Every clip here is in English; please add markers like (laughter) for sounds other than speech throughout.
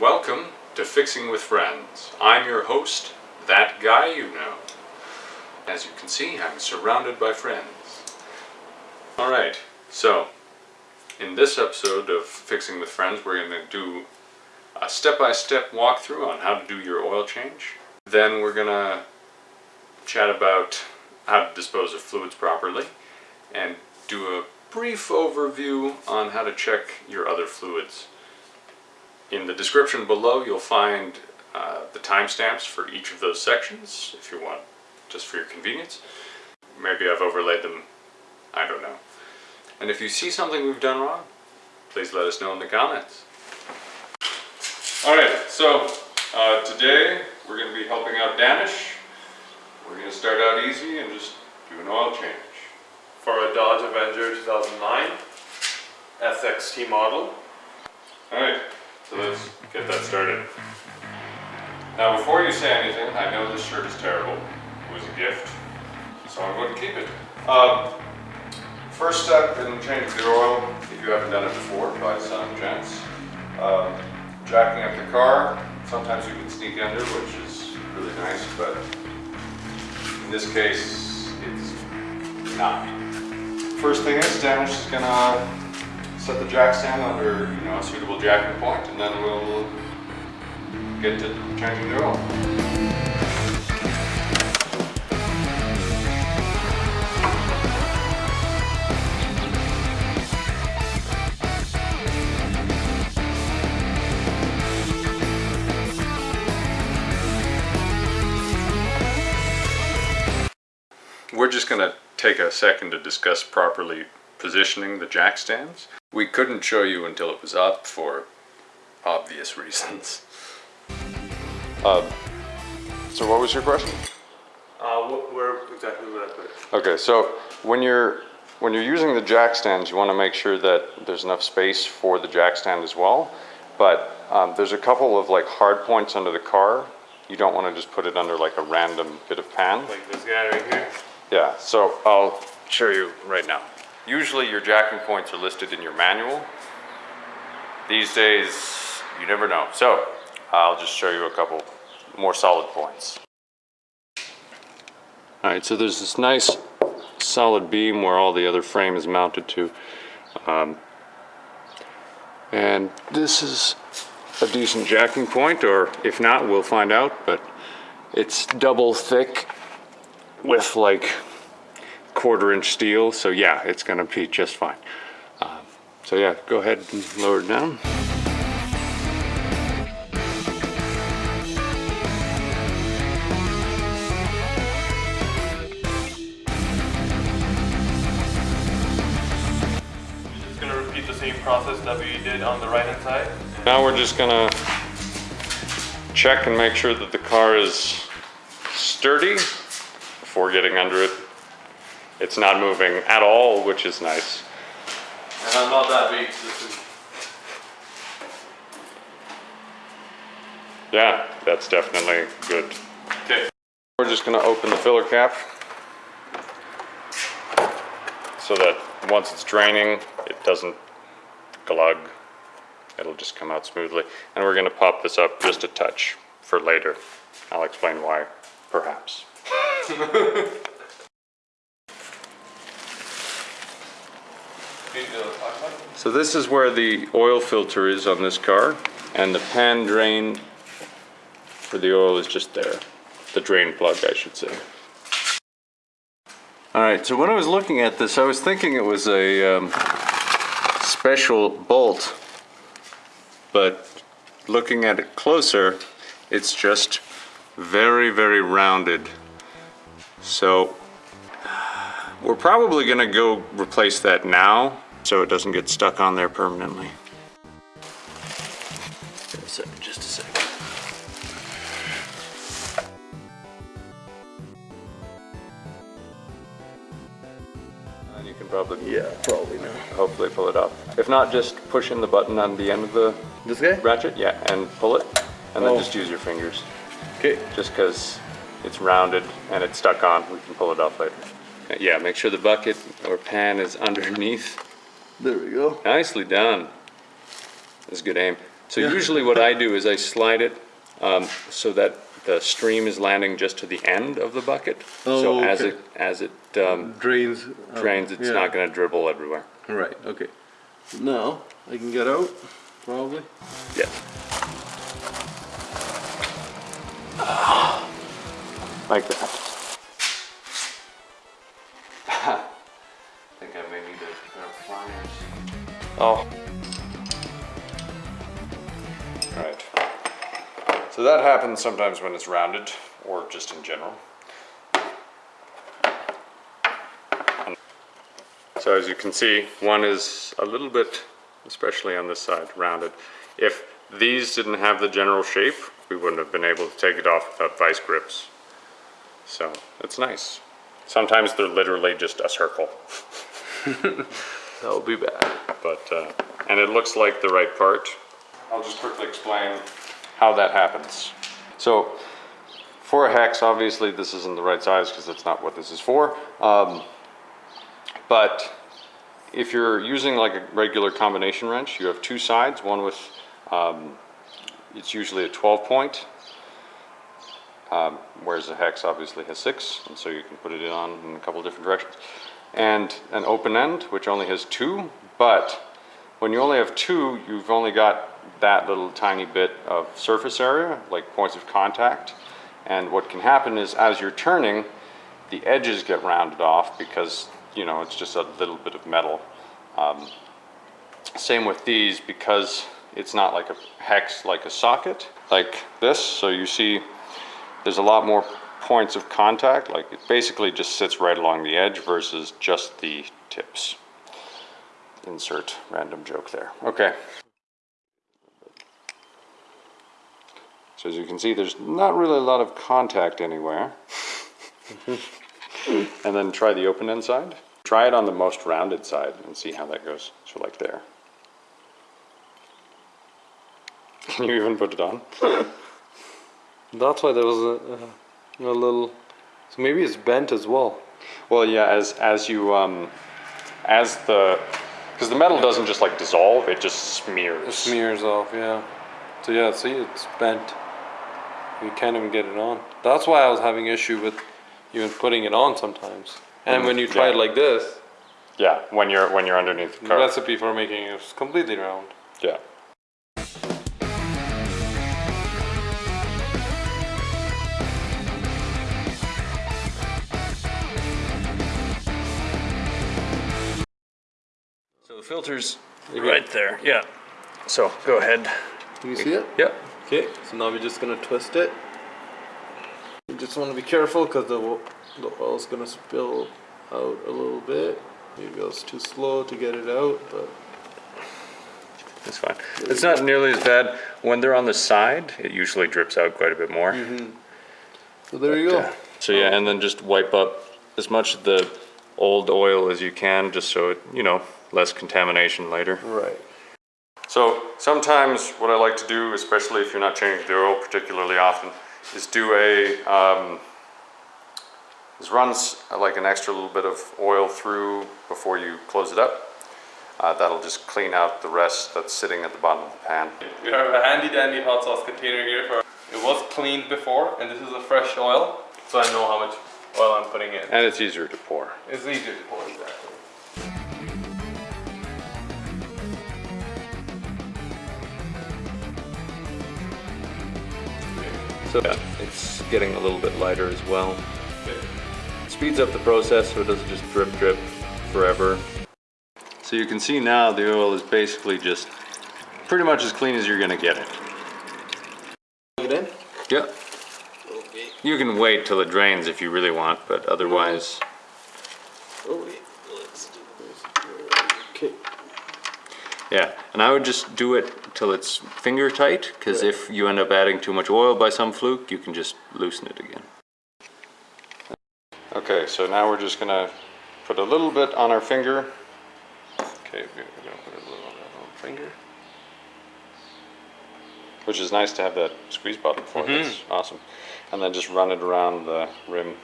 Welcome to Fixing with Friends. I'm your host, that guy you know. As you can see, I'm surrounded by friends. Alright, so in this episode of Fixing with Friends, we're going to do a step-by-step walkthrough on how to do your oil change. Then we're going to chat about how to dispose of fluids properly and do a brief overview on how to check your other fluids. In the description below you'll find uh, the timestamps for each of those sections if you want, just for your convenience. Maybe I've overlaid them, I don't know. And if you see something we've done wrong, please let us know in the comments. Alright, so uh, today we're going to be helping out Danish. We're going to start out easy and just do an oil change. for a Dodge Avenger 2009 SXT model. Alright, so let's get that started. Now before you say anything, I know this shirt is terrible. It was a gift, so I'm going to keep it. Um, first step in changing the oil, if you haven't done it before, by some chance. Um, jacking up the car, sometimes you can sneak under, which is really nice, but in this case, it's not. First thing is, Danish is gonna set the jack stand under, you know, a suitable jacking point, and then we'll get to changing the oil. We're just gonna take a second to discuss properly positioning the jack stands. We couldn't show you until it was up for obvious (laughs) reasons. Um, so what was your question? Uh, wh- where exactly would I put it? Okay, so when you're when you're using the jack stands, you want to make sure that there's enough space for the jack stand as well. But um, there's a couple of like hard points under the car. You don't want to just put it under like a random bit of pan. Like this guy right here? Yeah, so I'll show you right now. Usually your jacking points are listed in your manual. These days, you never know. So I'll just show you a couple more solid points. All right, so there's this nice solid beam where all the other frame is mounted to. Um, and this is a decent jacking point, or if not, we'll find out, but it's double thick with like quarter inch steel so yeah it's gonna be just fine. Um, so yeah go ahead and lower it down. Just gonna repeat the same process that we did on the right hand side. now we're just gonna check and make sure that the car is sturdy before getting under it it's not moving at all which is nice And I'm not that big, so this is yeah that's definitely good okay. We're just gonna open the filler cap so that once it's draining, it doesn't glug. It'll just come out smoothly. And we're gonna pop this up just a touch for later. I'll explain why, perhaps. (laughs) Can you do the talk about it? So this is where the oil filter is on this car, and the pan drain for the oil is just there. The drain plug, I should say. All right, so when I was looking at this, I was thinking it was a um, special bolt, but looking at it closer, it's just very, very rounded. So we're probably gonna go replace that now so it doesn't get stuck on there permanently. Just a second, just a second. And you can probably, Yeah, probably not. hopefully pull it up. If not, just push in the button on the end of the This guy? ratchet, yeah, and pull it, and then Oh. just use your fingers. Okay. Just because it's rounded and it's stuck on, we can pull it off later. Yeah, make sure the bucket or pan is underneath. There we go. Nicely done. That's a good aim. So usually what I (laughs) do is I slide it um, so that the stream is landing just to the end of the bucket. Oh, So Oh, as it, as it um, Drains. out. drains, it's Yeah. not gonna dribble everywhere. Right, okay. Now, I can get out, probably. Yeah. Like that. Oh. Right. So that happens sometimes when it's rounded, or just in general. So as you can see, one is a little bit, especially on this side, rounded. If these didn't have the general shape, we wouldn't have been able to take it off without vice grips. So it's nice. Sometimes they're literally just a circle, (laughs) That would be bad. but, uh, and it looks like the right part. I'll just quickly explain how that happens. So for a hex, obviously this isn't the right size because that's not what this is for. Um, but if you're using like a regular combination wrench, you have two sides, one with, um, it's usually a 12 point, um, whereas the hex obviously has six, and so you can put it on in a couple different directions. And an open end, which only has two, but when you only have two, you've only got that little tiny bit of surface area, like points of contact. And what can happen is as you're turning, the edges get rounded off because, you know, it's just a little bit of metal. Um, same with these because it's not like a hex, like a socket, like this. So you see there's a lot more points of contact, like it basically just sits right along the edge versus just the tips. Insert random joke there. Okay. So as you can see, there's not really a lot of contact anywhere. (laughs) and then try the open end side. Try it on the most rounded side and see how that goes. So like there. (laughs) Can you even put it on? (laughs) That's why there was a, a, a little. So maybe it's bent as well. Well, yeah, as as you um, as the because the metal doesn't just like dissolve; it just smears. It smears off, yeah. So yeah, see, it's bent. You can't even get it on. That's why I was having issue with even putting it on sometimes. And when you try it like this, Yeah, when you're when you're underneath the the recipe for making it completely round. yeah. Filter's right there. Yeah. So go ahead. Can you see it? Yep. Okay, so now we're just gonna twist it. You just wanna be careful because the, wo- the oil's gonna spill out a little bit. Maybe I was too slow to get it out, but It's fine. It's not nearly as bad. When they're on the side, it usually drips out quite a bit more. Mm-hmm. so there you go. Yeah. Uh, so yeah, and then just wipe up as much of the old oil as you can, just so it, you know, less contamination later. Right. So sometimes what I like to do, especially if you're not changing the oil particularly often, is do a, um, is run like an extra little bit of oil through before you close it up. Uh, that'll just clean out the rest that's sitting at the bottom of the pan. We have a handy dandy hot sauce container here for, it was cleaned before and this is a fresh oil. So I know how much oil I'm putting in. And it's easier to pour. It's easier to pour exactly. So yeah, it's getting a little bit lighter as well. Speeds up the process so it doesn't just drip drip forever. So you can see now the oil is basically just pretty much as clean as you're gonna get it. Plug it in? Yep. Okay. You can wait till it drains if you really want, but otherwise, Okay. Let's do this. Okay. yeah. And I would just do it till it's finger tight, because if you end up adding too much oil by some fluke, you can just loosen it again. Okay, so now we're just gonna put a little bit on our finger. Okay, we're gonna put a little on little finger. Which is nice to have that squeeze bottle for, that's awesome. And then just run it around the rim.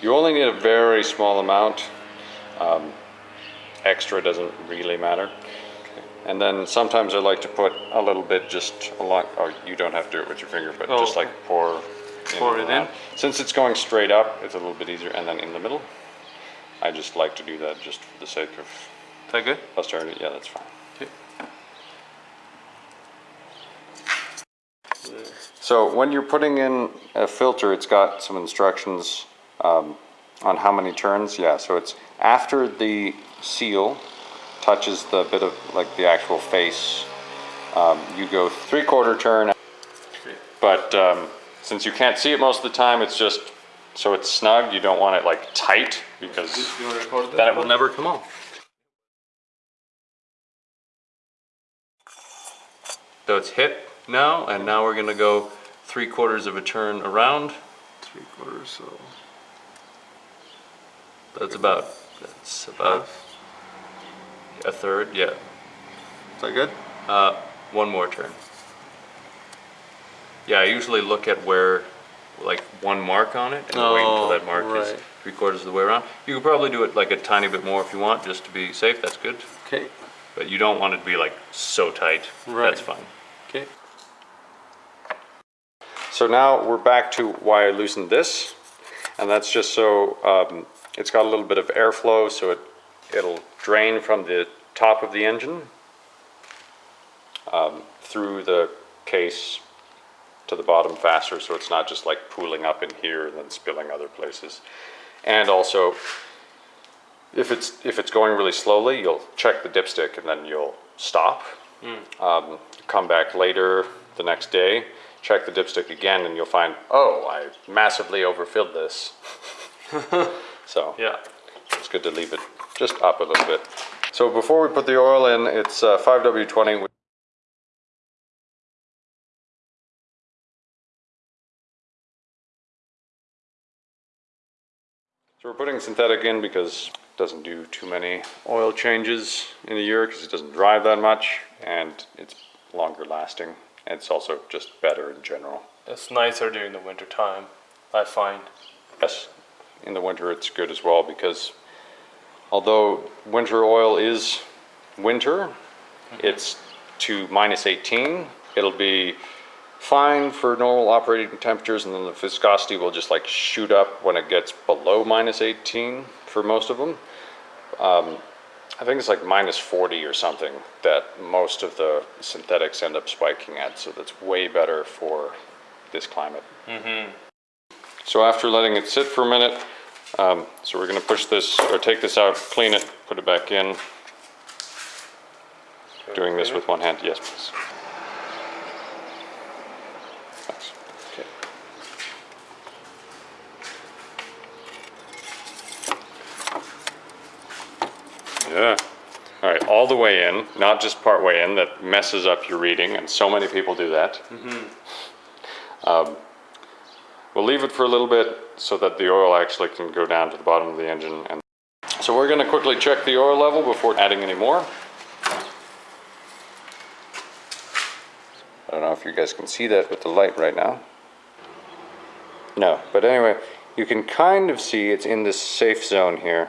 You only need a very small amount. Um, extra doesn't really matter. And then sometimes I like to put a little bit just along, oh, you don't have to do it with your finger, but Oh, just like pour. Pour it in? Since it's going straight up, it's a little bit easier, and then in the middle. I just like to do that just for the sake of Is that good? posterity, yeah, that's fine. Okay. So when you're putting in a filter, it's got some instructions um, on how many turns. Yeah, so it's after the seal touches the bit of like the actual face, um, you go three quarter turn. But um, since you can't see it most of the time, it's just so it's snug. You don't want it like tight because You want to record then it will never come off. So it's hit now, and now we're gonna go three quarters of a turn around. Three quarters, so. That's about, that's about a third, yeah. Is that good? Uh, one more turn. Yeah, I usually look at where, like, one mark on it, and wait until Oh, that mark is three quarters of the way around. You could probably do it like a tiny bit more if you want, just to be safe, that's good. Okay, But you don't want it to be like so tight, Right. that's fine. okay. So now we're back to why I loosened this, and that's just so um, it's got a little bit of airflow, so it it'll drain from the top of the engine um, through the case to the bottom faster, so it's not just like pooling up in here and then spilling other places. And also, if it's if it's going really slowly, you'll check the dipstick and then you'll stop. Um, come back later the next day, check the dipstick again, and you'll find, oh, I massively overfilled this. (laughs) so Yeah. it's good to leave it just up a little bit. So before we put the oil in, it's uh, 5W20. So we're putting synthetic in because it doesn't do too many oil changes in a year because it doesn't drive that much and it's longer lasting. And it's also just better in general. It's nicer during the winter time, I find. Yes, in the winter it's good as well because although winter oil is winter, it's to minus 18. It'll be fine for normal operating temperatures and then the viscosity will just like shoot up when it gets below minus 18 for most of them. Um, I think it's like minus 40 or something that most of the synthetics end up spiking at, so that's way better for this climate. So after letting it sit for a minute, um, so we're gonna push this, or take this out, clean it, put it back in. Doing this with one hand, yes, please. Thanks. Okay. Yeah. All right, all the way in, not just part way in, that messes up your reading, and so many people do that. Um, We'll leave it for a little bit so that the oil actually can go down to the bottom of the engine. And So we're gonna quickly check the oil level before adding any more. I don't know if you guys can see that with the light right now. No, but anyway, you can kind of see it's in this safe zone here.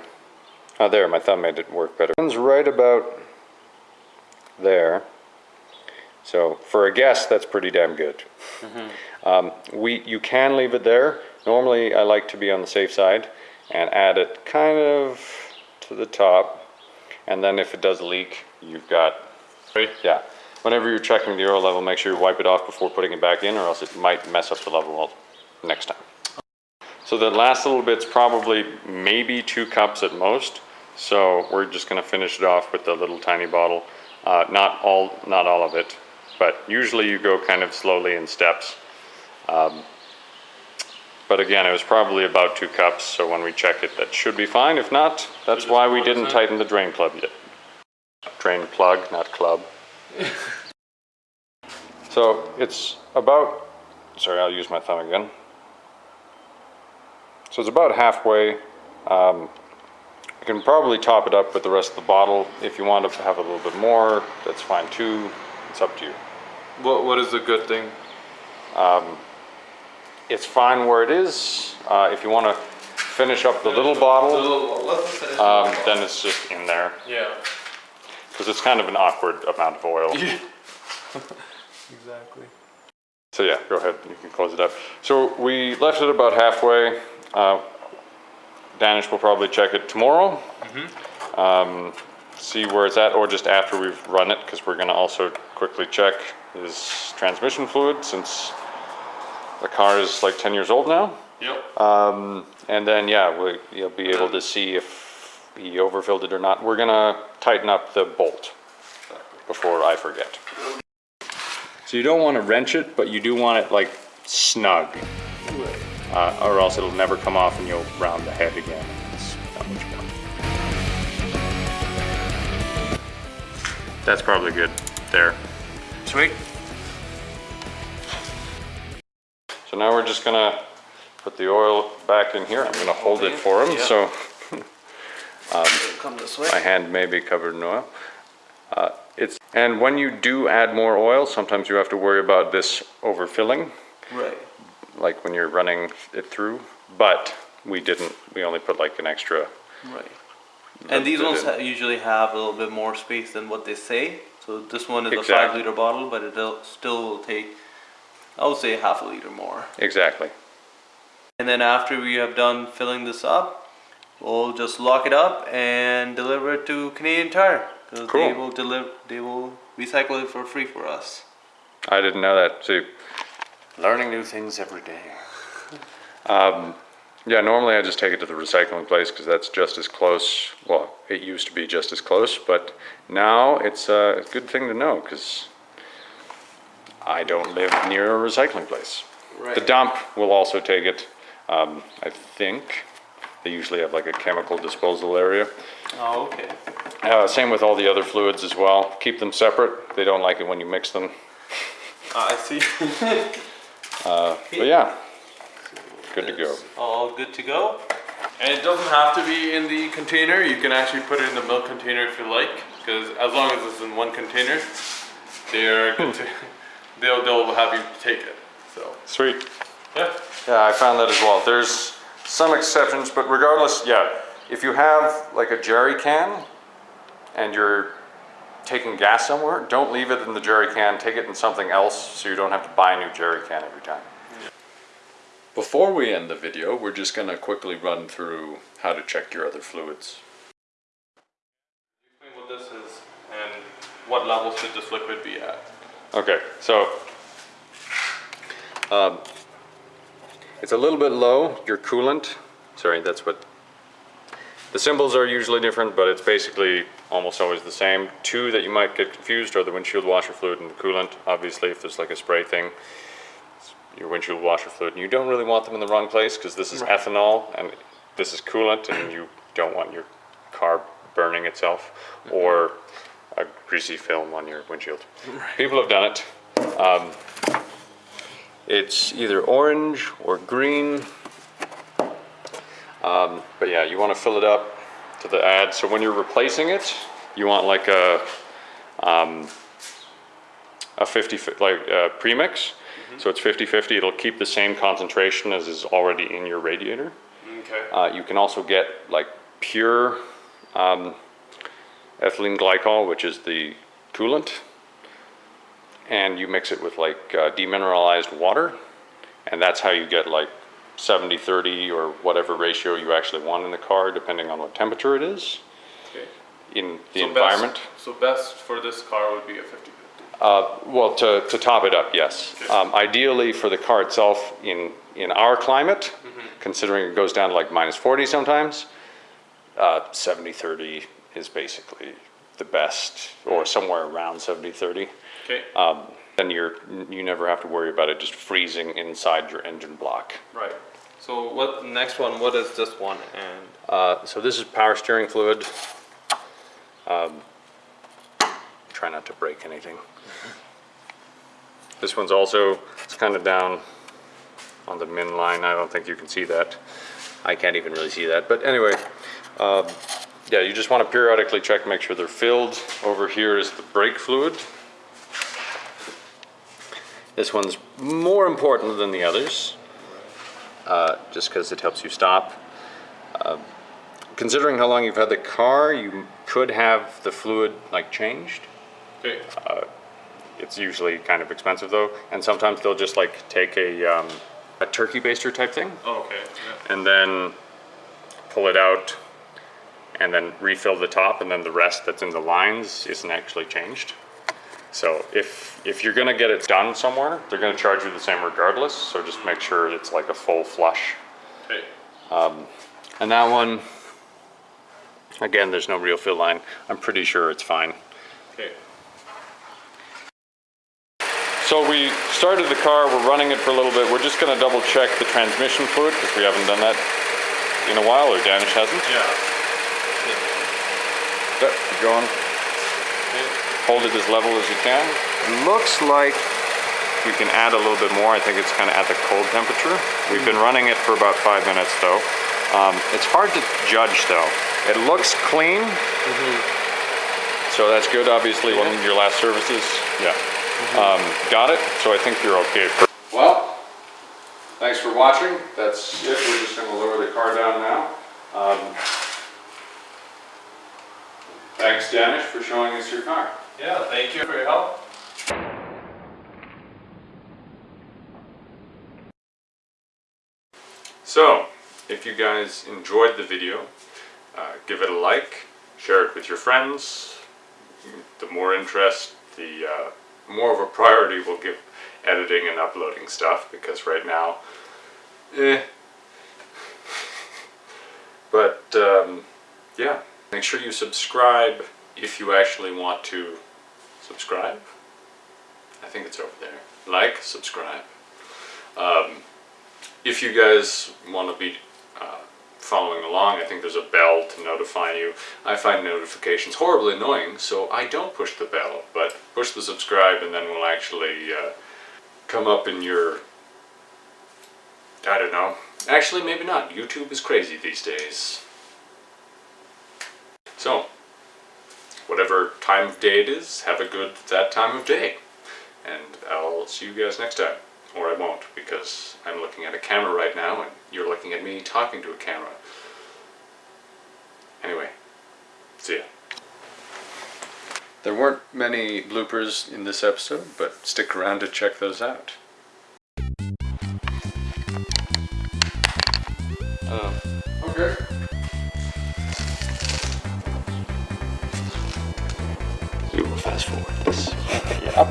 Oh, there, my thumb made it work better. It's right about there. So for a guess, that's pretty damn good. Mm-hmm. Um, we, you can leave it there. Normally, I like to be on the safe side and add it kind of to the top. And then if it does leak, you've got, yeah. Whenever you're checking the oil level, make sure you wipe it off before putting it back in or else it might mess up the level next time. So the last little bit's probably maybe two cups at most. So we're just gonna finish it off with the little tiny bottle. Uh, not all, not all of it, but usually you go kind of slowly in steps. Um, But again, it was probably about two cups, so when we check it, that should be fine. If not, that's why we didn't tighten the drain plug yet. Drain plug, not club. (laughs) So it's about, sorry, I'll use my thumb again. So it's about halfway. Um, you can probably top it up with the rest of the bottle. If you want to have a little bit more, that's fine too. It's up to you. What What is the good thing? It's fine where it is. Uh, if you want to finish up the little bottle, let's finish um, then it's just in there. Yeah. because it's kind of an awkward amount of oil. (laughs) Exactly. So yeah, go ahead, you can close it up. So we left it about halfway. Uh, Danish will probably check it tomorrow. Um, see where it's at, or just after we've run it, because we're gonna also quickly check his transmission fluid, since the car is like ten years old now. Yep. Um, and then, yeah, we, you'll be able to see if he overfilled it or not. We're gonna tighten up the bolt before I forget. So you don't want to wrench it, but you do want it like snug, uh, or else it'll never come off and you'll round the head again. It's not much fun. That's probably good there. Sweet. So now we're just gonna put the oil back in here. I'm gonna hold it for him, Yeah. (laughs) so way. my hand may be covered in oil. Uh, it's, and when you do add more oil, sometimes you have to worry about this overfilling, Right. like when you're running it through. But we didn't, we only put like an extra, Right. And these ones ha- usually have a little bit more space than what they say. So this one is a five liter bottle, but it still will take, I would say, half a liter more. exactly. And then after we have done filling this up, we'll just lock it up and deliver it to Canadian Tire. Because they will deliver, they will recycle it for free for us. I didn't know that, too. Learning new things every day. (laughs) Um, yeah, normally I just take it to the recycling place because that's just as close, well, it used to be just as close, but now it's uh, a good thing to know because I don't live near a recycling place. The dump will also take it, um, I think. They usually have like a chemical disposal area. Oh, okay. Uh, same with all the other fluids as well. Keep them separate. They don't like it when you mix them. I see. (laughs) But yeah, good to go. All good to go. And it doesn't have to be in the container. You can actually put it in the milk container if you like, because as long as it's in one container, they're good (laughs) to. They'll they'll have you take it. So Sweet. yeah. Yeah, I found that as well. There's some exceptions, but regardless, yeah, if you have like a jerry can and you're taking gas somewhere, don't leave it in the jerry can, take it in something else so you don't have to buy a new jerry can every time. Before we end the video, we're just gonna quickly run through how to check your other fluids. Explain what this is and what level should this liquid be at. Okay, so um, it's a little bit low, your coolant. Sorry, that's what the symbols are usually different, but it's basically almost always the same. Two that you might get confused are the windshield washer fluid and the coolant. Obviously, if there's like a spray thing, it's your windshield washer fluid, and you don't really want them in the wrong place because this is ethanol and this is coolant, and you don't want your car burning itself or a greasy film on your windshield. People have done it. Um, it's either orange or green. Um, but yeah, you want to fill it up to the ad. So when you're replacing it, you want like a um, a 50 like uh, premix. So it's 50-50. It'll keep the same concentration as is already in your radiator. Okay. Uh, you can also get like pure um, ethylene glycol, which is the coolant, and you mix it with like uh, demineralized water, and that's how you get like 70-30 or whatever ratio you actually want in the car, depending on what temperature it is okay. in the So environment. Best, so best for this car would be a 50 Uh, well, to, to top it up, yes. Um, ideally for the car itself, in, in our climate, considering it goes down to like minus 40 sometimes, uh, 70-30 is basically the best, or somewhere around 70-30. Okay. Um, then you're, you never have to worry about it just freezing inside your engine block. right. So what next one? What is this one? And Uh, so this is power steering fluid. Um, try not to break anything. This one's also, it's kind of down on the min line. I don't think you can see that. I can't even really see that. But anyway, um, yeah, you just want to periodically check, make sure they're filled. Over here is the brake fluid. This one's more important than the others, uh, just because it helps you stop considering how long you've had the car, you could have the fluid like changed. Okay. It's usually kind of expensive though, and sometimes they'll just like take a um, a turkey baster type thing Oh, okay. Yeah. and then pull it out and then refill the top and then the rest that's in the lines isn't actually changed. So if if you're gonna get it done somewhere, they're gonna charge you the same regardless. So just make sure it's like a full flush. Okay. Um, and that one, again, there's no real fill line. I'm pretty sure it's fine. Okay. So we started the car, we're running it for a little bit. We're just gonna double check the transmission fluid because we haven't done that in a while, or Danish hasn't. Yeah. Going. Hold it as level as you can. Looks like we can add a little bit more. I think it's kind of at the cold temperature. We've been running it for about five minutes though. Um, it's hard to judge though. It looks clean. So that's good, obviously, one of your last services. Yeah. Um, got it, so I think you're okay. Well, thanks for watching. That's it. We're just gonna lower the car down now. Um, Thanks, Danish, for showing us your car. Yeah. Thank you for your help. So, if you guys enjoyed the video, uh, give it a like, share it with your friends. The more interest, the uh, more of a priority we'll give editing and uploading stuff because right now, eh. (laughs) But um, yeah, make sure you subscribe if you actually want to subscribe. I think it's over there. Like, subscribe. Um, if you guys want to be uh, following along, I think there's a bell to notify you. I find notifications horribly annoying, so I don't push the bell, but push the subscribe and then we'll actually uh, come up in your, I don't know. Actually, maybe not. YouTube is crazy these days. So, whatever time of day it is, have a good that time of day. And I'll see you guys next time. Or I won't, because I'm looking at a camera right now and you're looking at me talking to a camera. Anyway, see ya. There weren't many bloopers in this episode, but stick around to check those out.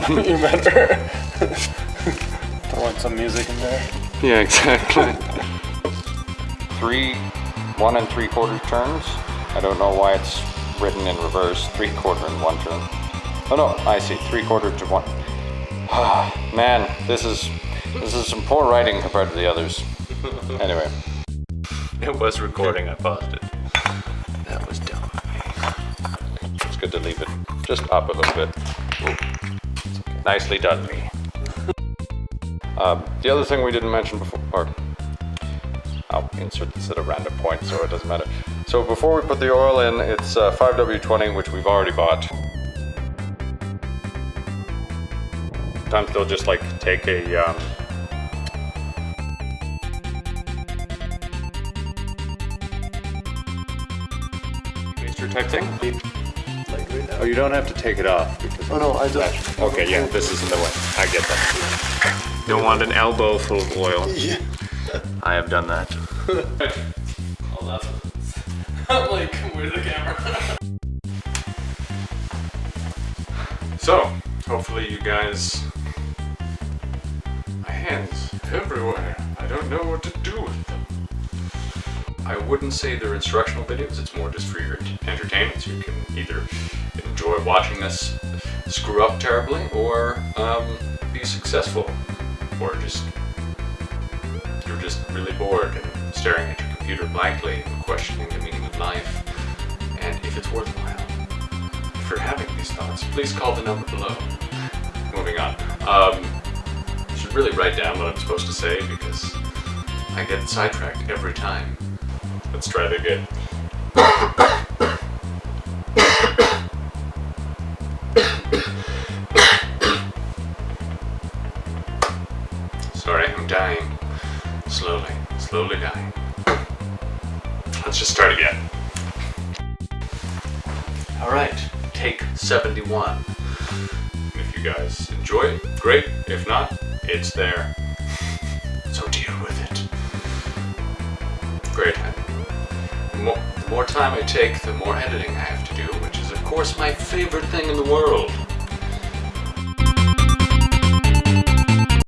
You better throw in some music in there. Yeah, exactly. three, one and three quarter turns. I don't know why it's written in reverse. Three quarter and one turn. Oh no, I see. Three quarter to one. (sighs) Man, this is this is some poor writing compared to the others. (laughs) Anyway, It was recording. I paused it. that was dumb. It's good to leave it just up a little bit. Nicely done, me. Um, the other thing we didn't mention before, or I'll insert this at a random point so it doesn't matter. So before we put the oil in, it's uh, 5W20, which we've already bought. Sometimes they'll just like take a um, type thing. Oh, you don't have to take it off because. Oh no, I just. Okay, yeah, this is in the way. I get that. Don't want an elbow full of oil. Yeah. I have done that. Oh, that's. (laughs) I'm like, where's the camera? So, hopefully you guys. My hands everywhere. I don't know what to do with them. I wouldn't say they're instructional videos, it's more just for your entertainment. So you can either enjoy watching us screw up terribly or um, be successful. Or just. You're just really bored and staring at your computer blankly and questioning the meaning of life. And if it's worthwhile, if you're having these thoughts, please call the number below. Moving on. Um, I should really write down what I'm supposed to say because I get sidetracked every time. Let's try it again. Sorry, I'm dying. Slowly, slowly dying. Let's just start again. Alright, take 71. If you guys enjoy it, great. If not, it's there. So deal with it. Great. The more, the more time I take, the more editing I have to do, which is, of course, my favorite thing in the world.